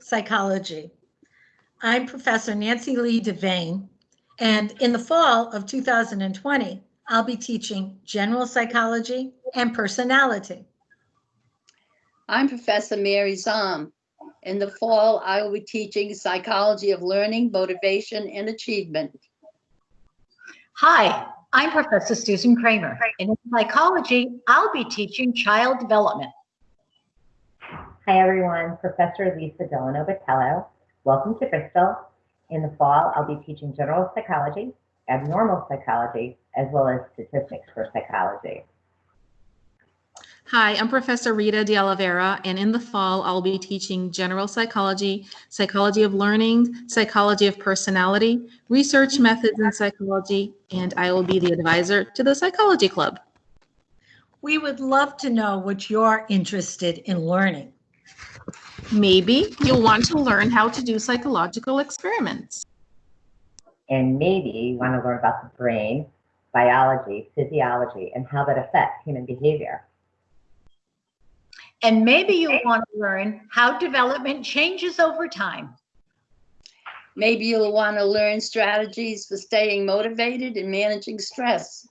psychology. I'm Professor Nancy Lee Devane, and in the fall of 2020, I'll be teaching general psychology and personality. I'm Professor Mary Zom. In the fall, I will be teaching psychology of learning, motivation, and achievement. Hi, I'm Professor Susan Kramer, and in psychology, I'll be teaching child development. Hi, everyone. Professor Lisa Delano Botello. Welcome to Bristol. In the fall, I'll be teaching general psychology, abnormal psychology, as well as statistics for psychology. Hi, I'm Professor Rita de Oliveira, and in the fall, I'll be teaching general psychology, psychology of learning, psychology of personality, research methods in psychology, and I will be the advisor to the Psychology Club. We would love to know what you're interested in learning. Maybe you'll want to learn how to do psychological experiments. And maybe you want to learn about the brain, biology, physiology, and how that affects human behavior. And maybe you'll want to learn how development changes over time. Maybe you'll want to learn strategies for staying motivated and managing stress.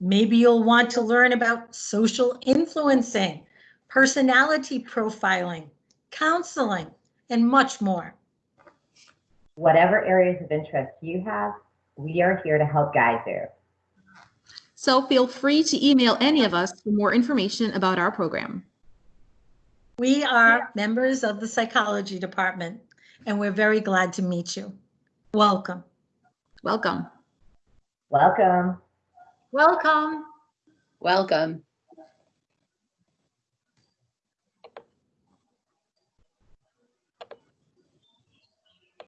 Maybe you'll want to learn about social influencing, personality profiling, counseling, and much more. Whatever areas of interest you have, we are here to help guide you. So feel free to email any of us for more information about our program. We are members of the psychology department, and we're very glad to meet you. Welcome. Welcome. Welcome. Welcome. Welcome.